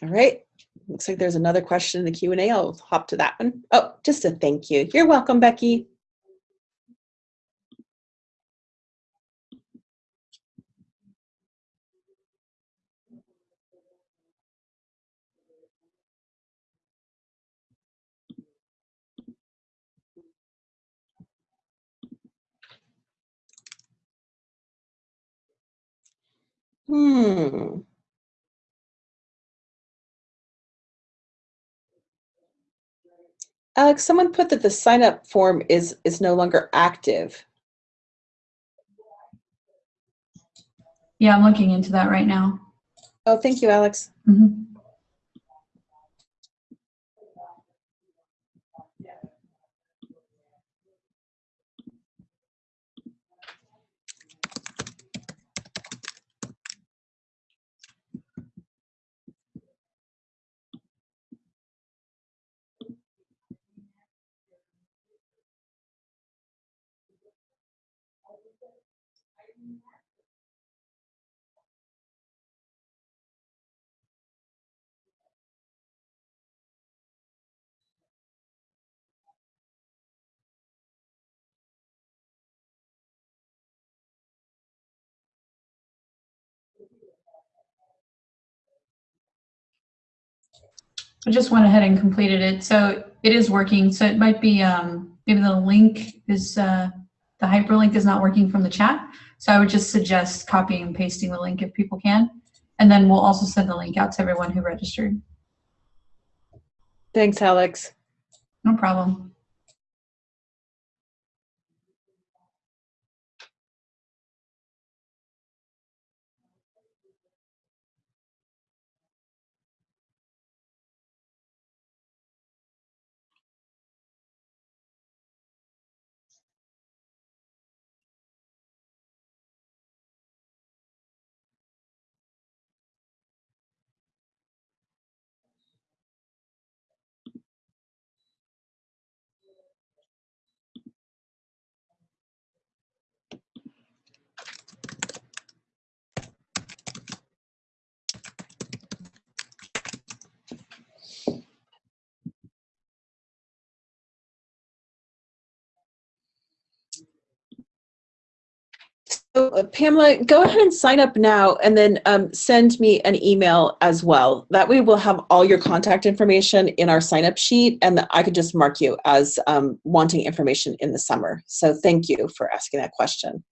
All right. Looks like there's another question in the Q&A. I'll hop to that one. Oh, just a thank you. You're welcome, Becky. Hmm. Alex, someone put that the sign up form is is no longer active. Yeah, I'm looking into that right now. Oh, thank you, Alex. Mm -hmm. I just went ahead and completed it. So it is working. So it might be, um, maybe the link is, uh, the hyperlink is not working from the chat. So I would just suggest copying and pasting the link if people can. And then we'll also send the link out to everyone who registered. Thanks, Alex. No problem. Uh, Pamela, go ahead and sign up now and then um, send me an email as well. That way we'll have all your contact information in our sign up sheet and I could just mark you as um, wanting information in the summer. So thank you for asking that question.